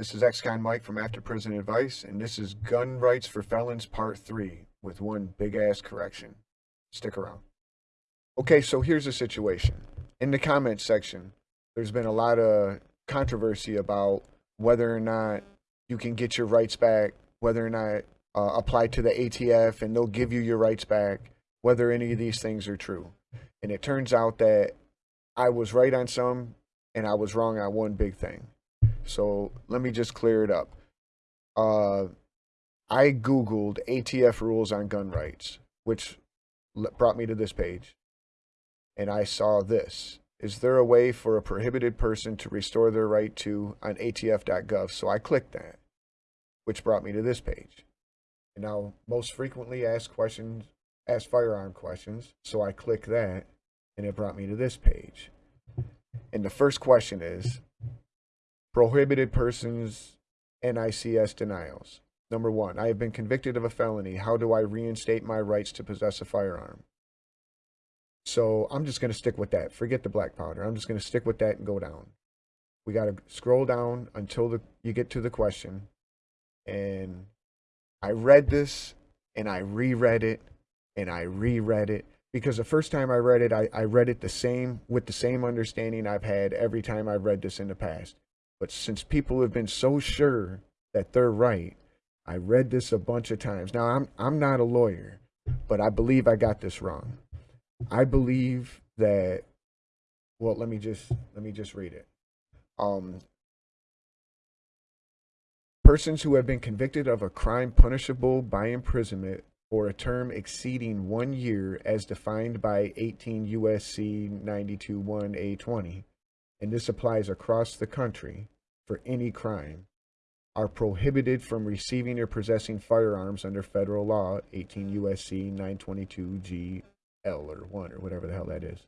This is ex-con Mike from After Prison Advice, and this is Gun Rights for Felons Part 3 with one big-ass correction. Stick around. Okay, so here's the situation. In the comments section, there's been a lot of controversy about whether or not you can get your rights back, whether or not uh, apply to the ATF and they'll give you your rights back, whether any of these things are true. And it turns out that I was right on some and I was wrong on one big thing. So let me just clear it up. Uh, I Googled ATF rules on gun rights, which brought me to this page. And I saw this. Is there a way for a prohibited person to restore their right to on ATF.gov? So I clicked that, which brought me to this page. And now, most frequently asked questions, ask firearm questions. So I click that, and it brought me to this page. And the first question is, prohibited persons NICS denials. Number one, I have been convicted of a felony. How do I reinstate my rights to possess a firearm? So I'm just going to stick with that. Forget the black powder. I'm just going to stick with that and go down. We got to scroll down until the, you get to the question. And I read this and I reread it and I reread it because the first time I read it, I, I read it the same with the same understanding I've had every time I've read this in the past. But since people have been so sure that they're right, I read this a bunch of times. Now I'm I'm not a lawyer, but I believe I got this wrong. I believe that well, let me just let me just read it. Um persons who have been convicted of a crime punishable by imprisonment for a term exceeding one year as defined by 18 USC 92.1 A20 and this applies across the country for any crime, are prohibited from receiving or possessing firearms under federal law, 18 USC 922 GL or 1 or whatever the hell that is.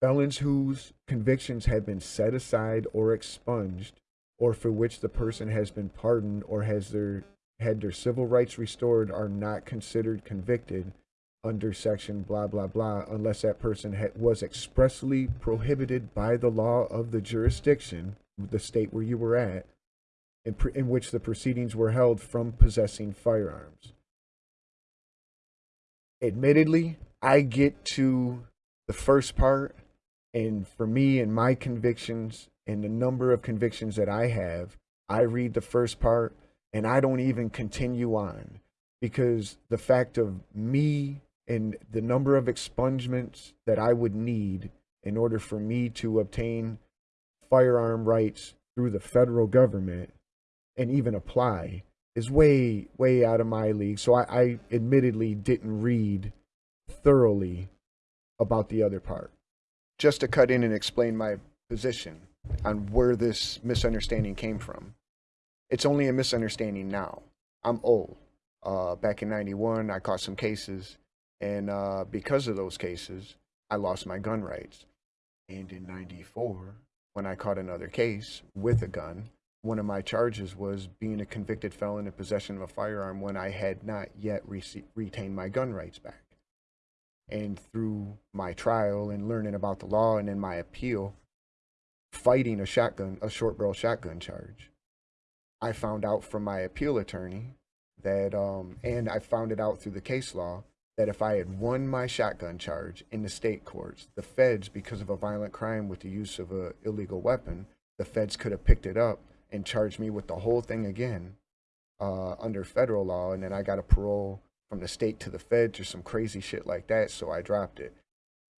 Felons whose convictions have been set aside or expunged, or for which the person has been pardoned or has their had their civil rights restored are not considered convicted under section blah blah blah unless that person was expressly prohibited by the law of the jurisdiction the state where you were at in, in which the proceedings were held from possessing firearms. Admittedly i get to the first part and for me and my convictions and the number of convictions that i have i read the first part and i don't even continue on because the fact of me and the number of expungements that I would need in order for me to obtain firearm rights through the federal government and even apply is way, way out of my league. So I, I admittedly didn't read thoroughly about the other part. Just to cut in and explain my position on where this misunderstanding came from. It's only a misunderstanding now. I'm old. Uh, back in 91, I caught some cases and uh, because of those cases, I lost my gun rights. And in 94, when I caught another case with a gun, one of my charges was being a convicted felon in possession of a firearm when I had not yet retained my gun rights back. And through my trial and learning about the law and in my appeal, fighting a shotgun, a short barrel shotgun charge, I found out from my appeal attorney that, um, and I found it out through the case law, that if I had won my shotgun charge in the state courts, the feds, because of a violent crime with the use of an illegal weapon, the feds could have picked it up and charged me with the whole thing again uh, under federal law. And then I got a parole from the state to the feds or some crazy shit like that. So I dropped it.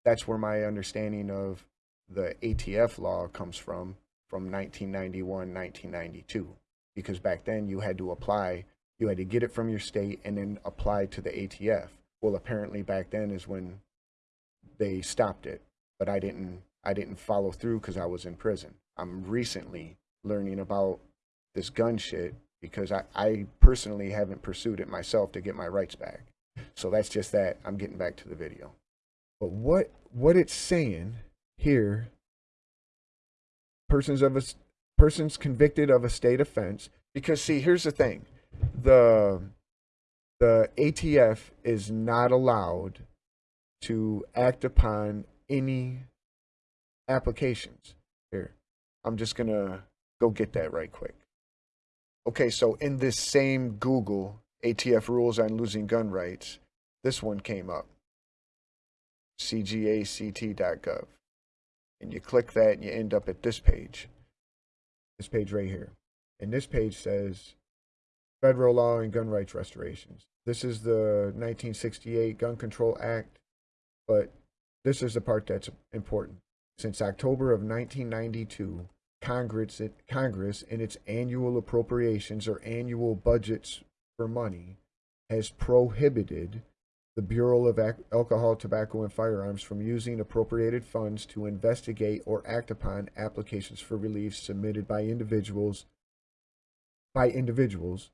That's where my understanding of the ATF law comes from, from 1991, 1992. Because back then you had to apply, you had to get it from your state and then apply to the ATF well apparently back then is when they stopped it but i didn't i didn't follow through because i was in prison. I'm recently learning about this gun shit because I, I personally haven't pursued it myself to get my rights back. So that's just that. I'm getting back to the video. But what what it's saying here persons of a persons convicted of a state offense because see here's the thing. The the ATF is not allowed to act upon any applications. Here, I'm just going to go get that right quick. Okay, so in this same Google ATF rules on losing gun rights, this one came up. cgact.gov. And you click that and you end up at this page. This page right here. And this page says federal law and gun rights restorations. This is the 1968 Gun Control Act, but this is the part that's important. Since October of 1992, Congress, Congress in its annual appropriations or annual budgets for money has prohibited the Bureau of Alcohol, Tobacco, and Firearms from using appropriated funds to investigate or act upon applications for relief submitted by individuals by individuals.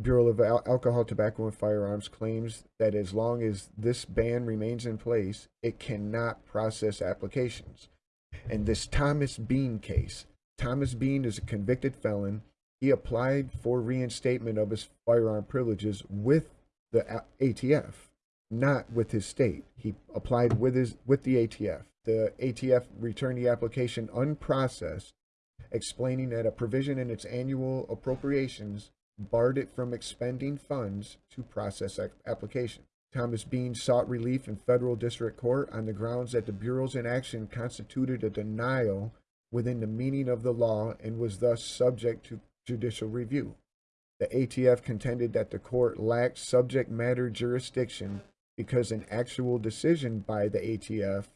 Bureau of Al Alcohol, Tobacco, and Firearms claims that as long as this ban remains in place, it cannot process applications. In this Thomas Bean case, Thomas Bean is a convicted felon. He applied for reinstatement of his firearm privileges with the ATF not with his state. He applied with his with the ATF. The ATF returned the application unprocessed, explaining that a provision in its annual appropriations barred it from expending funds to process application. Thomas Bean sought relief in federal district court on the grounds that the Bureau's inaction constituted a denial within the meaning of the law and was thus subject to judicial review. The ATF contended that the court lacked subject matter jurisdiction because an actual decision by the ATF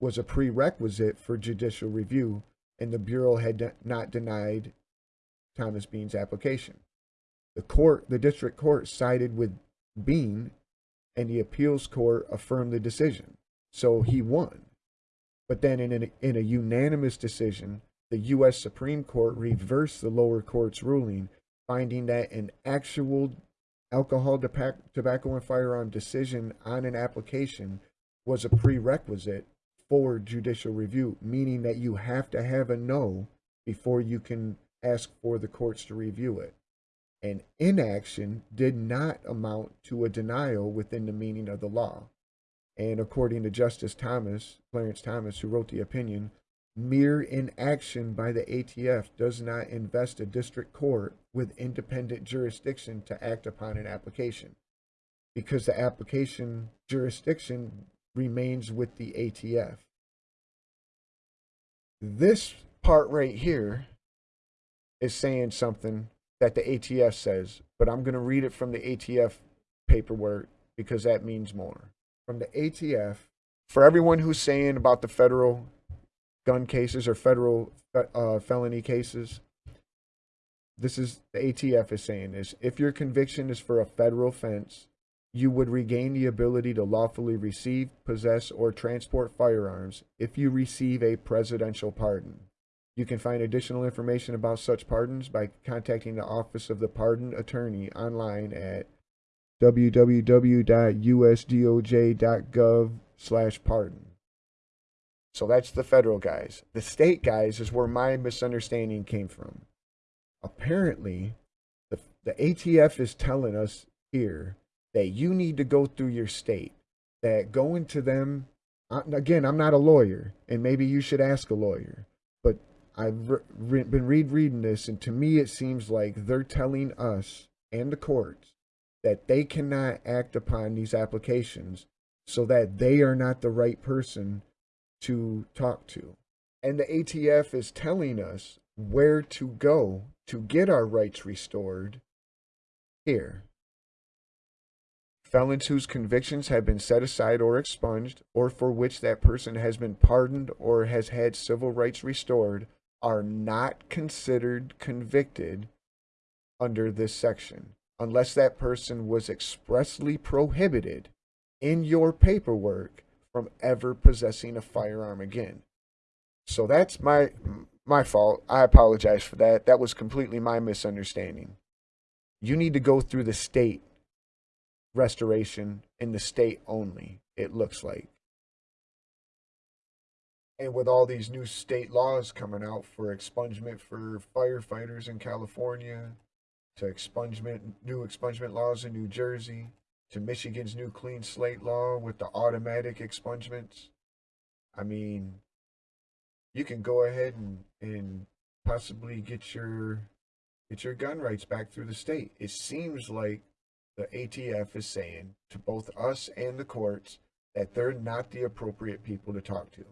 was a prerequisite for judicial review, and the Bureau had not denied Thomas Bean's application. The court, the district court sided with Bean, and the appeals court affirmed the decision. So he won. But then in, an, in a unanimous decision, the U.S. Supreme Court reversed the lower court's ruling, finding that an actual alcohol, tobacco, and firearm decision on an application was a prerequisite for judicial review, meaning that you have to have a no before you can ask for the courts to review it. And inaction did not amount to a denial within the meaning of the law. And according to Justice Thomas, Clarence Thomas, who wrote the opinion, Mere inaction by the ATF does not invest a district court with independent jurisdiction to act upon an application because the application jurisdiction remains with the ATF. This part right here is saying something that the ATF says, but I'm going to read it from the ATF paperwork because that means more. From the ATF, for everyone who's saying about the federal gun cases or federal uh, felony cases, this is the ATF is saying is if your conviction is for a federal offense, you would regain the ability to lawfully receive, possess, or transport firearms if you receive a presidential pardon. You can find additional information about such pardons by contacting the Office of the Pardon Attorney online at www.usdoj.gov/pardon. So that's the federal guys. The state guys is where my misunderstanding came from. Apparently, the, the ATF is telling us here that you need to go through your state, that going to them, again, I'm not a lawyer, and maybe you should ask a lawyer, I've re been read reading this, and to me it seems like they're telling us and the courts that they cannot act upon these applications so that they are not the right person to talk to. And the ATF is telling us where to go to get our rights restored here. Felons whose convictions have been set aside or expunged, or for which that person has been pardoned or has had civil rights restored, are not considered convicted under this section unless that person was expressly prohibited in your paperwork from ever possessing a firearm again. So that's my my fault. I apologize for that. That was completely my misunderstanding. You need to go through the state restoration in the state only, it looks like. And with all these new state laws coming out for expungement for firefighters in California, to expungement new expungement laws in New Jersey, to Michigan's new clean slate law with the automatic expungements. I mean, you can go ahead and, and possibly get your get your gun rights back through the state. It seems like the ATF is saying to both us and the courts that they're not the appropriate people to talk to,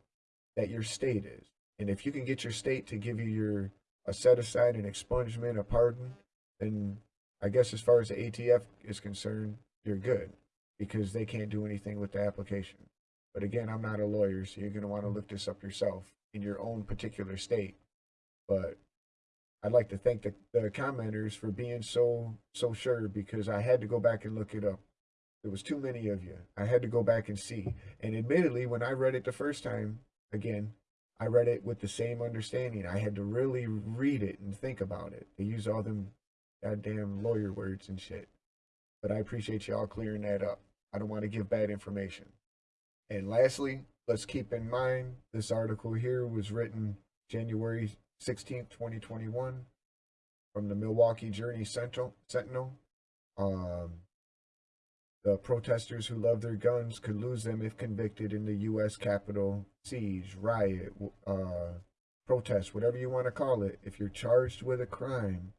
that your state is. And if you can get your state to give you your a set aside, an expungement, a pardon, then I guess as far as the ATF is concerned, you're good because they can't do anything with the application. But again, I'm not a lawyer, so you're going to want to look this up yourself in your own particular state. But I'd like to thank the, the commenters for being so so sure because I had to go back and look it up. There was too many of you. I had to go back and see. And admittedly, when I read it the first time, again, I read it with the same understanding. I had to really read it and think about it. They use all them goddamn lawyer words and shit. But I appreciate y'all clearing that up. I don't want to give bad information. And lastly, let's keep in mind this article here was written January 16th, 2021 from the Milwaukee Journal Sentinel. Sentinel. Um, the protesters who love their guns could lose them if convicted in the U.S. Capitol siege, riot, uh, protest, whatever you want to call it. If you're charged with a crime,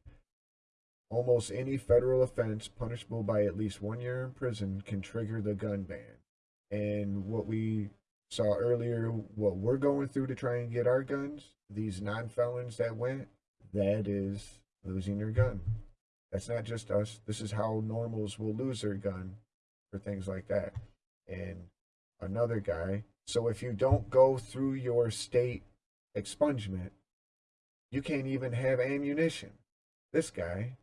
almost any federal offense punishable by at least one year in prison can trigger the gun ban. And what we saw earlier, what we're going through to try and get our guns, these non felons that went, that is losing their gun. That's not just us. This is how normals will lose their gun for things like that. And another guy. So if you don't go through your state expungement, you can't even have ammunition. This guy,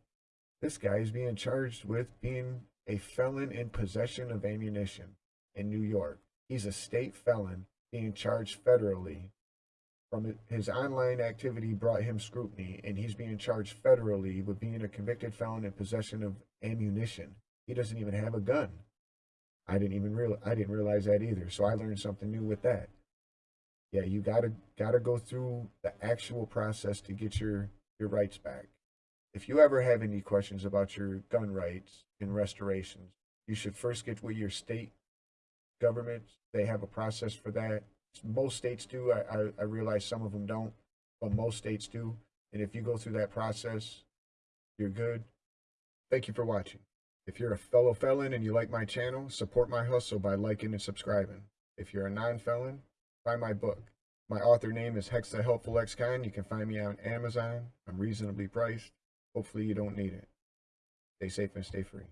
this guy is being charged with being a felon in possession of ammunition in New York. He's a state felon being charged federally. From his online activity brought him scrutiny, and he's being charged federally with being a convicted felon in possession of ammunition. He doesn't even have a gun. I didn't even real I didn't realize that either. So I learned something new with that. Yeah, you gotta gotta go through the actual process to get your your rights back. If you ever have any questions about your gun rights and restorations, you should first get with your state government. They have a process for that. Most states do. I, I, I realize some of them don't, but most states do. And if you go through that process, you're good. Thank you for watching. If you're a fellow felon and you like my channel, support my hustle by liking and subscribing. If you're a non-felon, buy my book. My author name is Hex the Helpful Ex-Con. You can find me on Amazon. I'm reasonably priced. Hopefully you don't need it. Stay safe and stay free.